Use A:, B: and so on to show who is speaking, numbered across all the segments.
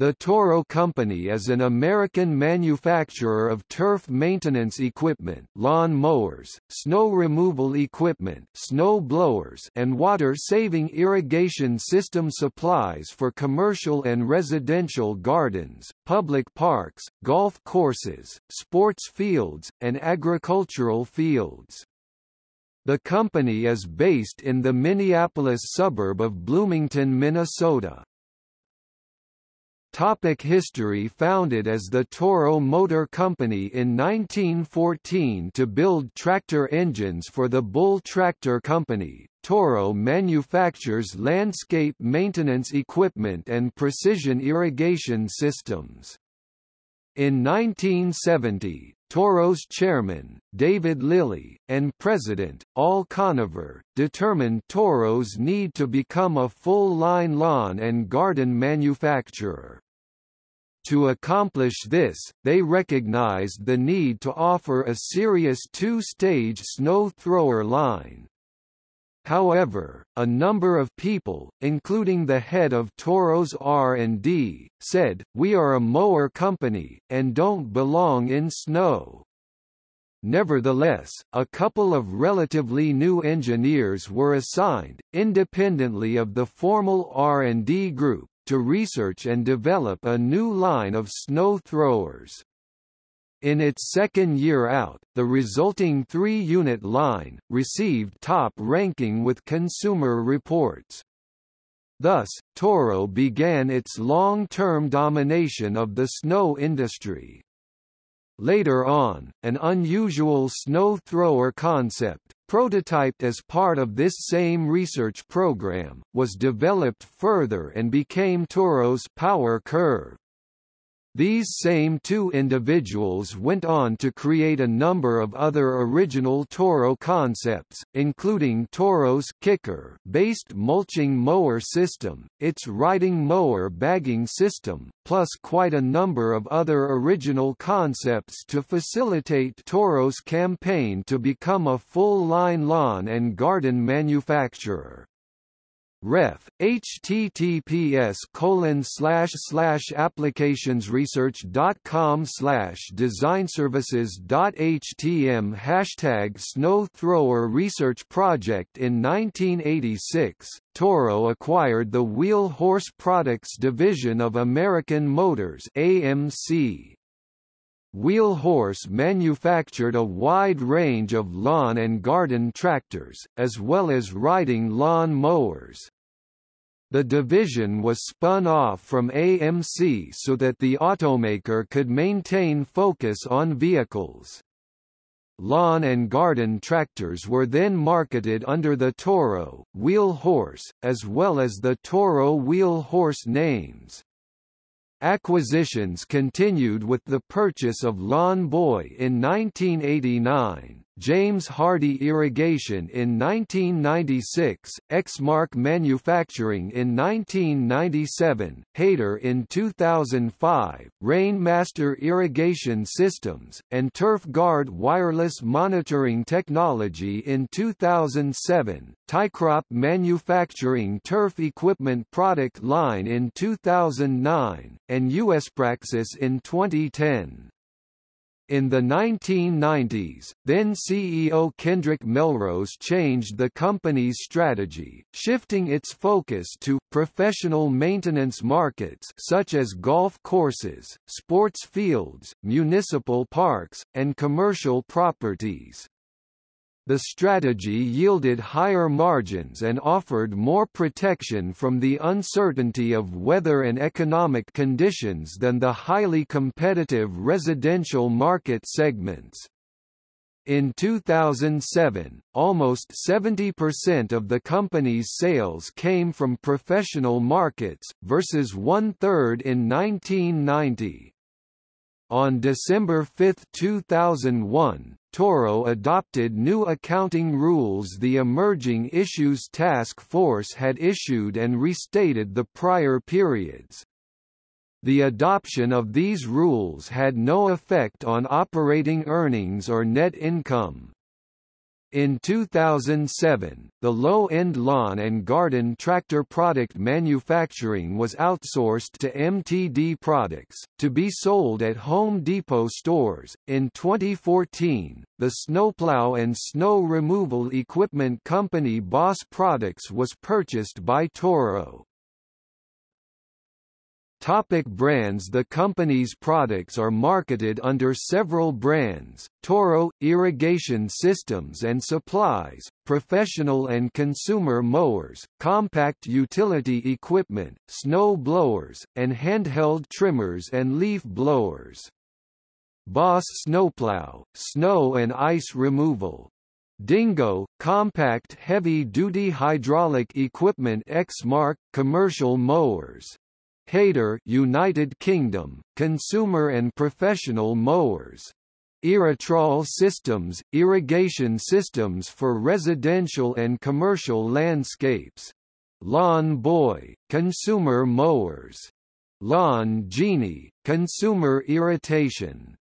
A: The Toro Company is an American manufacturer of turf maintenance equipment lawn mowers, snow removal equipment snow blowers and water-saving irrigation system supplies for commercial and residential gardens, public parks, golf courses, sports fields, and agricultural fields. The company is based in the Minneapolis suburb of Bloomington, Minnesota. Topic history Founded as the Toro Motor Company in 1914 to build tractor engines for the Bull Tractor Company, Toro manufactures landscape maintenance equipment and precision irrigation systems. In 1970, Toro's chairman, David Lilly, and president, Al Conover, determined Toro's need to become a full-line lawn and garden manufacturer. To accomplish this, they recognized the need to offer a serious two-stage snow thrower line. However, a number of people, including the head of Toro's R&D, said, we are a mower company, and don't belong in snow. Nevertheless, a couple of relatively new engineers were assigned, independently of the formal R&D group, to research and develop a new line of snow throwers. In its second year out, the resulting three-unit line, received top ranking with Consumer Reports. Thus, Toro began its long-term domination of the snow industry. Later on, an unusual snow thrower concept, prototyped as part of this same research program, was developed further and became Toro's Power Curve. These same two individuals went on to create a number of other original Toro concepts, including Toro's Kicker based mulching mower system, its riding mower bagging system, plus quite a number of other original concepts to facilitate Toro's campaign to become a full-line lawn and garden manufacturer. Ref https colon slash slash applicationsresearch.com slash designservices.htm hashtag snow thrower research project in 1986 Toro acquired the Wheel Horse Products division of American Motors AMC Wheel Horse manufactured a wide range of lawn and garden tractors, as well as riding lawn mowers. The division was spun off from AMC so that the automaker could maintain focus on vehicles. Lawn and garden tractors were then marketed under the Toro, Wheel Horse, as well as the Toro Wheel Horse names. Acquisitions continued with the purchase of Lawn Boy in 1989, James Hardie Irrigation in 1996, Exmark Manufacturing in 1997, Hayter in 2005, Rainmaster Irrigation Systems, and Turf Guard Wireless Monitoring Technology in 2007, Tycrop Manufacturing Turf Equipment product line in 2009, and USPraxis in 2010. In the 1990s, then CEO Kendrick Melrose changed the company's strategy, shifting its focus to professional maintenance markets such as golf courses, sports fields, municipal parks, and commercial properties. The strategy yielded higher margins and offered more protection from the uncertainty of weather and economic conditions than the highly competitive residential market segments. In 2007, almost 70% of the company's sales came from professional markets, versus one-third in 1990. On December 5, 2001, Toro adopted new accounting rules the Emerging Issues Task Force had issued and restated the prior periods. The adoption of these rules had no effect on operating earnings or net income. In 2007, the low-end lawn and garden tractor product manufacturing was outsourced to MTD Products, to be sold at Home Depot stores. In 2014, the snowplow and snow removal equipment company Boss Products was purchased by Toro. Topic brands The company's products are marketed under several brands, Toro, irrigation systems and supplies, professional and consumer mowers, compact utility equipment, snow blowers, and handheld trimmers and leaf blowers. Boss Snowplow, snow and ice removal. Dingo, compact heavy-duty hydraulic equipment Exmark, commercial mowers. Hayter United Kingdom, consumer and professional mowers. Irritrol systems, irrigation systems for residential and commercial landscapes. Lawn Boy, consumer mowers. Lawn Genie, consumer irrigation.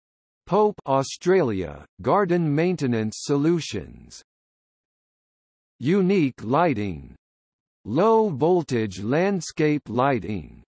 A: Pope Australia, garden maintenance solutions. Unique lighting. Low voltage landscape lighting